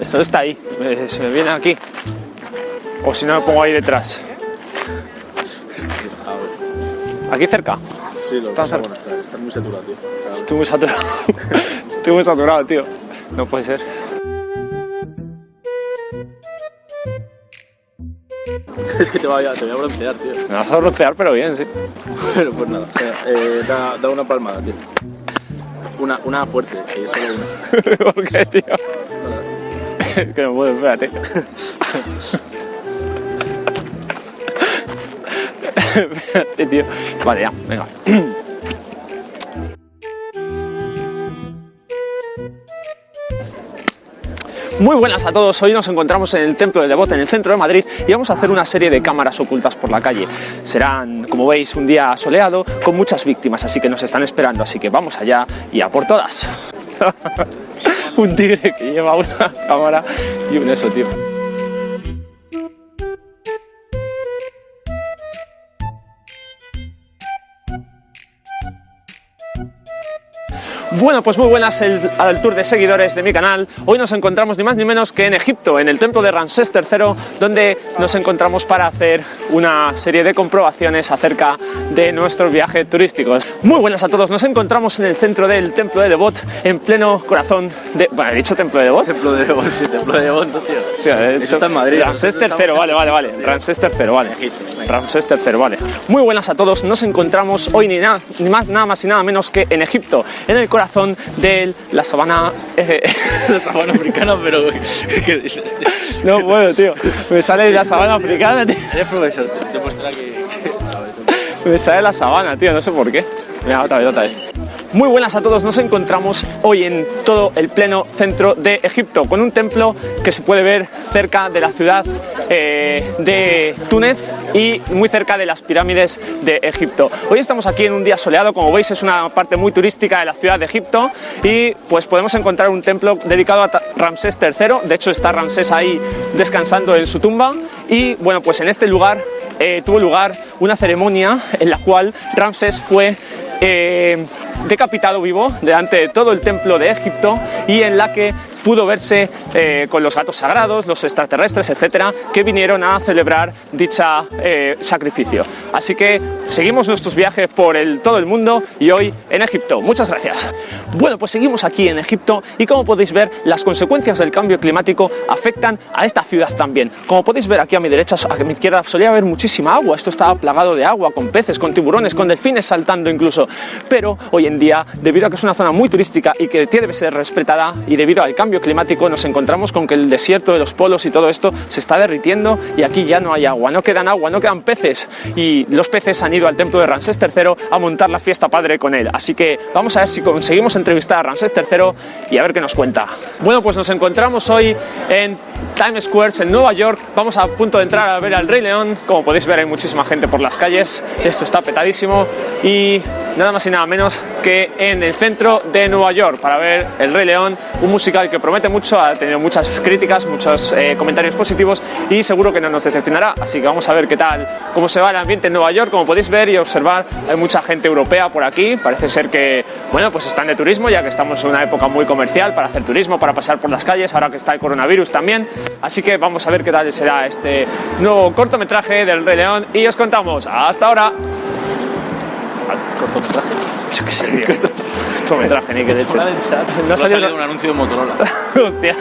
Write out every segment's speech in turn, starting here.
Esto está ahí, me- se me viene aquí. O si no, me pongo ahí detrás. Aquí cerca. Sí, lo Estás espera, estás muy saturado, tío. Estoy muy saturado. Estoy muy saturado, tío. No puede ser. es que te voy, a, te voy a broncear, tío. Me vas a broncear, pero bien, sí. Bueno, pues nada, eh, da, da una palmada, tío. Una, una fuerte, que es solo una. ¿Por qué, tío? Que no puedo, espérate. espérate, tío. Vale, ya, venga. Muy buenas a todos, hoy nos encontramos en el Templo de Devote en el centro de Madrid y vamos a hacer una serie de cámaras ocultas por la calle. Serán, como veis, un día soleado con muchas víctimas, así que nos están esperando, así que vamos allá y a por todas. un tigre que lleva una cámara y un eso, tío. Bueno, pues muy buenas el- al tour de seguidores de mi canal. Hoy nos encontramos ni más ni menos que en Egipto, en el templo de Ramsés III, donde nos encontramos para hacer una serie de comprobaciones acerca de nuestros viajes turísticos. Muy buenas a todos, nos encontramos en el centro del templo de Devot, en pleno corazón de... Bueno, he dicho templo de Devot. Templo de Devon, sí, templo de Devon, tío. Tío, he dicho- Eso está en Madrid. Ramsés III, vale, vale, vale. Ramsés III, vale. Ramsés III, vale. Muy buenas a todos. Nos encontramos hoy ni, nada, ni más, nada más y nada menos que en Egipto, en el corazón de la sabana. eh, La sabana africana, pero ¿qué dices, no puedo, tío. Me sale la sabana africana, tío. Eres profesor, te que. Me sale la sabana, tío. No sé por qué. Venga, otra vez, otra vez. Muy buenas a todos, nos encontramos hoy en todo el pleno centro de Egipto, con un templo que se puede ver cerca de la ciudad eh, de Túnez y muy cerca de las pirámides de Egipto. Hoy estamos aquí en un día soleado, como veis es una parte muy turística de la ciudad de Egipto y pues podemos encontrar un templo dedicado a Ramsés III, de hecho está Ramsés ahí descansando en su tumba y bueno pues en este lugar eh, tuvo lugar una ceremonia en la cual Ramsés fue eh, decapitado vivo delante de todo el templo de Egipto y en la que pudo verse eh, con los gatos sagrados, los extraterrestres, etcétera, que vinieron a celebrar dicha eh, sacrificio. Así que seguimos nuestros viajes por el, todo el mundo y hoy en Egipto. Muchas gracias. Bueno, pues seguimos aquí en Egipto y como podéis ver, las consecuencias del cambio climático afectan a esta ciudad también. Como podéis ver aquí a mi derecha, a mi izquierda, solía haber muchísima agua. Esto estaba plagado de agua, con peces, con tiburones, con delfines saltando incluso. Pero hoy en día, debido a que es una zona muy turística y que debe ser respetada y debido al cambio climático, nos encontramos con que el desierto de los polos y todo esto se está derritiendo y aquí ya no hay agua, no quedan agua, no quedan peces y los peces han ido al templo de Ramsés III a montar la fiesta padre con él. Así que vamos a ver si conseguimos entrevistar a Ramsés III y a ver qué nos cuenta. Bueno, pues nos encontramos hoy en Times Square en Nueva York. Vamos a punto de entrar a ver al Rey León. Como podéis ver hay muchísima gente por las calles. Esto está petadísimo y nada más y nada menos que en el centro de Nueva York para ver El Rey León, un musical que promete mucho, ha tenido muchas críticas, muchos eh, comentarios positivos y seguro que no nos decepcionará. Así que vamos a ver qué tal, cómo se va el ambiente en Nueva York. Como podéis ver y observar, hay mucha gente europea por aquí. Parece ser que, bueno, pues están de turismo, ya que estamos en una época muy comercial para hacer turismo, para pasar por las calles, ahora que está el coronavirus también. Así que vamos a ver qué tal será este nuevo cortometraje del Rey León y os contamos. Hasta ahora. Cortometraje. Yo qué sé, tío. Cortometraje, ni que leches. No ha salido un anuncio de Motorola. Hostia.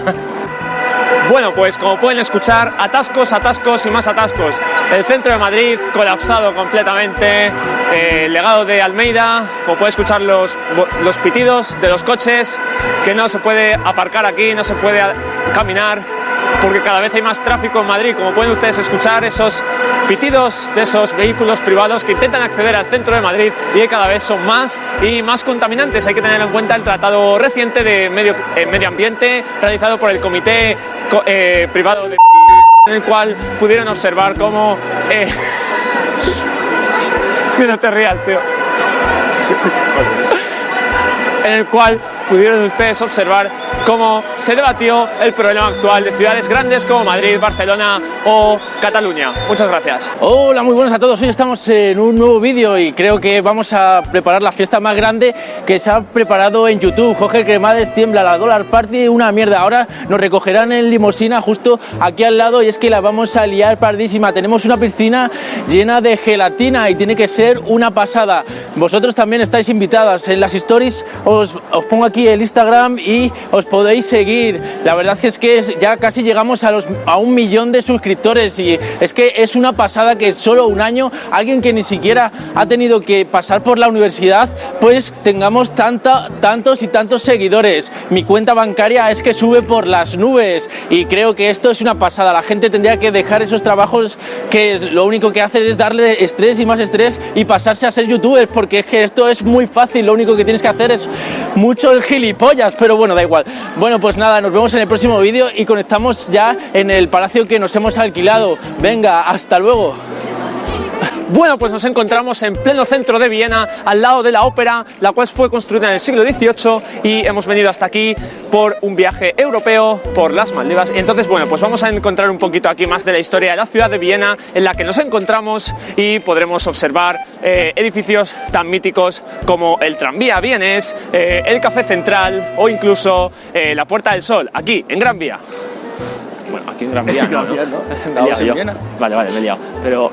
Bueno, pues como pueden escuchar, atascos, atascos y más atascos. El centro de Madrid colapsado completamente. eh, el legado de Almeida, como pueden escuchar los, los pitidos de los coches, que no se puede aparcar aquí, no se puede caminar, porque cada vez hay más tráfico en Madrid. Como pueden ustedes escuchar, esos pitidos de esos vehículos privados que intentan acceder al centro de Madrid y que cada vez son más y más contaminantes. Hay que tener en cuenta el tratado reciente de medio, eh, medio ambiente realizado por el Comité Co- eh, Privado de en el cual pudieron observar cómo... eh, que no te rías, tío. En el cual pudieron ustedes observar cómo se debatió el problema actual de ciudades grandes como Madrid, Barcelona o Cataluña. Muchas gracias. Hola, muy buenas a todos. Hoy estamos en un nuevo vídeo y creo que vamos a preparar la fiesta más grande que se ha preparado en YouTube. Jorge Cremades tiembla la Dollar Party, una mierda. Ahora nos recogerán en limosina justo aquí al lado y es que la vamos a liar pardísima. Tenemos una piscina llena de gelatina y tiene que ser una pasada. Vosotros también estáis invitadas. En las stories os, os pongo aquí el Instagram y os podéis seguir. La verdad es que ya casi llegamos a, los, a un millón de suscriptores y es que es una pasada que solo un año alguien que ni siquiera ha tenido que pasar por la universidad pues tengamos tanta, tantos y tantos seguidores. Mi cuenta bancaria es que sube por las nubes y creo que esto es una pasada. La gente tendría que dejar esos trabajos que lo único que hacen es darle estrés y más estrés y pasarse a ser youtuber porque es que esto es muy fácil. Lo único que tienes que hacer es mucho el gilipollas, pero bueno, da igual. Bueno, pues nada, nos vemos en el próximo vídeo y conectamos ya en el palacio que nos hemos alquilado. Venga, hasta luego. Bueno, pues nos encontramos en pleno centro de Viena, al lado de la ópera, la cual fue construida en el siglo XVIII y hemos venido hasta aquí por un viaje europeo por las Maldivas. Entonces, bueno, pues vamos a encontrar un poquito aquí más de la historia de la ciudad de Viena en la que nos encontramos y podremos observar eh, edificios tan míticos como el tranvía vienes, eh, el café central o incluso eh, la Puerta del Sol, aquí en Gran Vía. Bueno, aquí en Gran Vía, no, ¿no? Me he liado Estamos en yo. Viena. Vale, vale, me he liado. Pero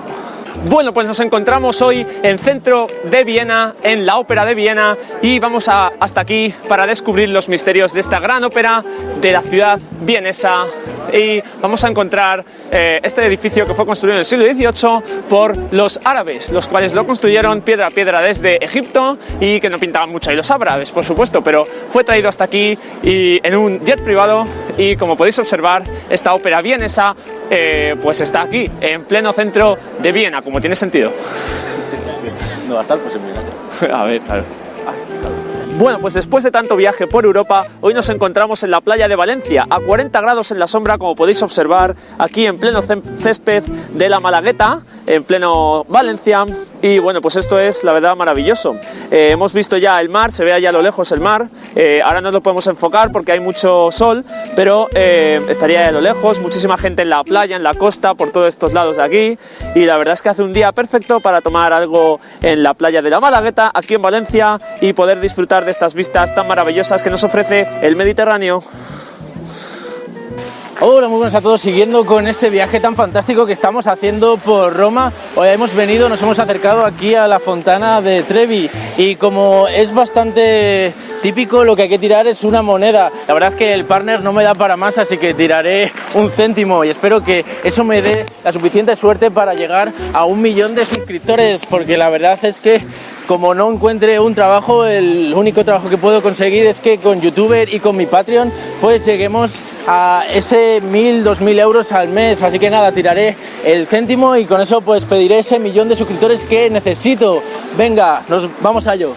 bueno, pues nos encontramos hoy en centro de Viena, en la ópera de Viena, y vamos a- hasta aquí para descubrir los misterios de esta gran ópera de la ciudad vienesa. Y vamos a encontrar eh, este edificio que fue construido en el siglo XVIII por los árabes, los cuales lo construyeron piedra a piedra desde Egipto y que no pintaban mucho ahí los árabes, por supuesto, pero fue traído hasta aquí y en un jet privado y como podéis observar, esta ópera vienesa eh, pues está aquí, en pleno centro de Viena, como tiene sentido. No va a estar, pues en Viena. A ver, claro. Bueno, pues después de tanto viaje por Europa, hoy nos encontramos en la playa de Valencia, a 40 grados en la sombra, como podéis observar, aquí en pleno césped de la Malagueta, en pleno Valencia. Y bueno, pues esto es la verdad maravilloso. Eh, hemos visto ya el mar, se ve allá a lo lejos el mar. Eh, ahora no lo podemos enfocar porque hay mucho sol, pero eh, estaría a lo lejos, muchísima gente en la playa, en la costa, por todos estos lados de aquí. Y la verdad es que hace un día perfecto para tomar algo en la playa de la Malagueta, aquí en Valencia, y poder disfrutar de estas vistas tan maravillosas que nos ofrece el Mediterráneo. Hola, muy buenas a todos. Siguiendo con este viaje tan fantástico que estamos haciendo por Roma, hoy hemos venido, nos hemos acercado aquí a la fontana de Trevi y como es bastante típico, lo que hay que tirar es una moneda. La verdad es que el partner no me da para más, así que tiraré un céntimo y espero que eso me dé la suficiente suerte para llegar a un millón de suscriptores, porque la verdad es que como no encuentre un trabajo, el único trabajo que puedo conseguir es que con YouTuber y con mi Patreon, pues lleguemos a ese 1000, 2000 euros al mes. Así que nada, tiraré el céntimo y con eso pues pediré ese millón de suscriptores que necesito. Venga, nos vamos a ello.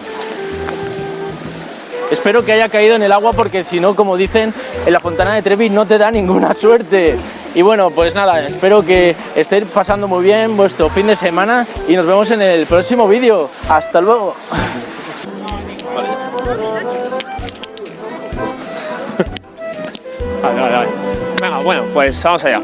Espero que haya caído en el agua porque si no, como dicen, en la fontana de Trevi no te da ninguna suerte. Y bueno, pues nada, espero que estéis pasando muy bien vuestro fin de semana y nos vemos en el próximo vídeo. Hasta luego. Vale, vale, vale. Venga, bueno, pues vamos allá.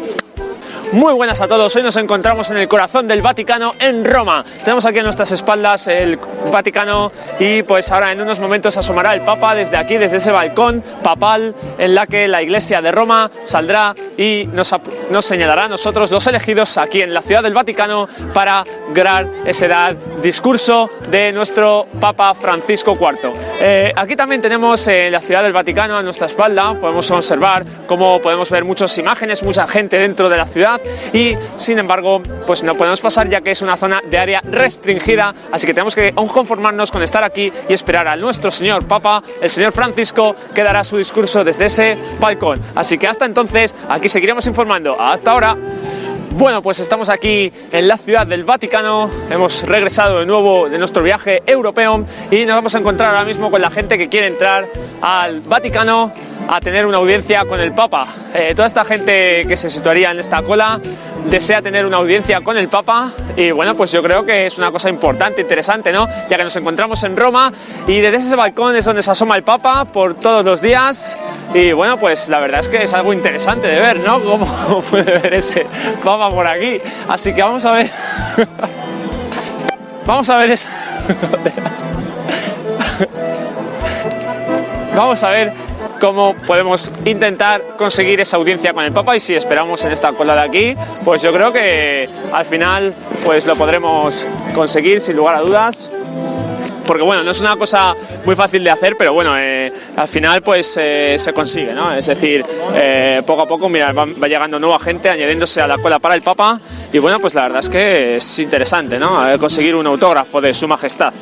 Muy buenas a todos, hoy nos encontramos en el corazón del Vaticano en Roma. Tenemos aquí a nuestras espaldas el Vaticano y pues ahora en unos momentos asomará el Papa desde aquí, desde ese balcón papal en la que la Iglesia de Roma saldrá y nos, señalará a nosotros los elegidos aquí en la ciudad del Vaticano para dar ese dar discurso de nuestro Papa Francisco IV. Eh, aquí también tenemos eh, la ciudad del Vaticano a nuestra espalda, podemos observar cómo podemos ver muchas imágenes, mucha gente dentro de la ciudad y sin embargo pues no podemos pasar ya que es una zona de área restringida, así que tenemos que conformarnos con estar aquí y esperar a nuestro señor Papa, el señor Francisco, que dará su discurso desde ese balcón. Así que hasta entonces aquí seguiremos informando. Hasta ahora. Bueno, pues estamos aquí en la ciudad del Vaticano, hemos regresado de nuevo de nuestro viaje europeo y nos vamos a encontrar ahora mismo con la gente que quiere entrar al Vaticano a tener una audiencia con el Papa. Eh, toda esta gente que se situaría en esta cola desea tener una audiencia con el Papa y bueno, pues yo creo que es una cosa importante, interesante, ¿no? Ya que nos encontramos en Roma y desde ese balcón es donde se asoma el Papa por todos los días y bueno, pues la verdad es que es algo interesante de ver, ¿no? Cómo puede ver ese Papa por aquí. Así que vamos a ver... vamos a ver eso. vamos a ver cómo podemos intentar conseguir esa audiencia con el Papa y si esperamos en esta cola de aquí, pues yo creo que al final pues lo podremos conseguir sin lugar a dudas porque bueno, no es una cosa muy fácil de hacer, pero bueno, eh, al final pues eh, se consigue, ¿no? Es decir, eh, poco a poco, mira, va, va, llegando nueva gente añadiéndose a la cola para el Papa y bueno, pues la verdad es que es interesante, ¿no? Conseguir un autógrafo de su majestad.